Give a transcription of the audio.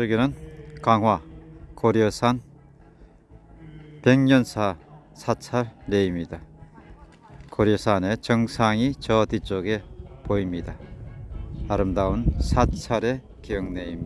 여기는 강화 고려산 백년사 사찰 내입니다. 고려산의 정상이 저 뒤쪽에 보입니다. 아름다운 사찰의 기억내입니다.